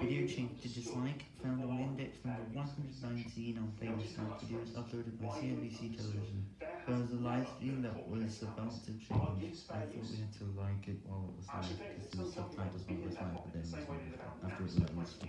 Video changed to dislike, found on index number 119 on famous type videos uploaded by CNBC television. There was a live stream that was about to change. I thought we had to like it while it was live, because the subtitles weren't live, but then it was live after it was released.